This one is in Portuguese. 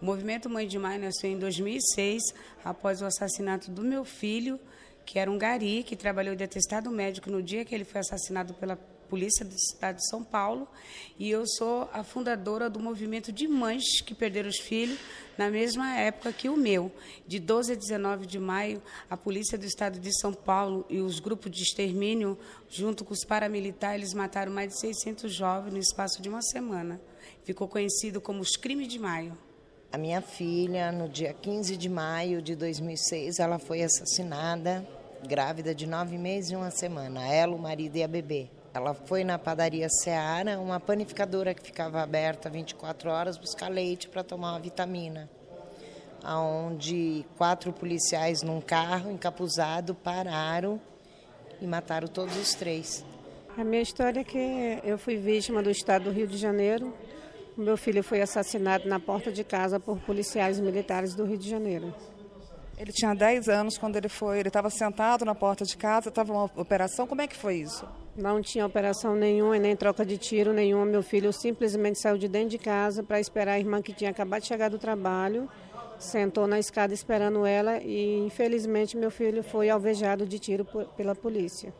O movimento Mãe de Maio nasceu em 2006, após o assassinato do meu filho, que era um gari, que trabalhou de atestado médico no dia que ele foi assassinado pela polícia do estado de São Paulo. E eu sou a fundadora do movimento de mães que perderam os filhos na mesma época que o meu. De 12 a 19 de maio, a polícia do estado de São Paulo e os grupos de extermínio, junto com os paramilitares, mataram mais de 600 jovens no espaço de uma semana. Ficou conhecido como os crimes de maio. A minha filha, no dia 15 de maio de 2006, ela foi assassinada, grávida de nove meses e uma semana. Ela, o marido e a bebê. Ela foi na padaria Seara, uma panificadora que ficava aberta 24 horas, buscar leite para tomar uma vitamina. Onde quatro policiais num carro encapuzado pararam e mataram todos os três. A minha história é que eu fui vítima do estado do Rio de Janeiro meu filho foi assassinado na porta de casa por policiais militares do Rio de Janeiro. Ele tinha 10 anos quando ele foi, ele estava sentado na porta de casa, estava uma operação, como é que foi isso? Não tinha operação nenhuma e nem troca de tiro nenhuma. Meu filho simplesmente saiu de dentro de casa para esperar a irmã que tinha acabado de chegar do trabalho, sentou na escada esperando ela e infelizmente meu filho foi alvejado de tiro pela polícia.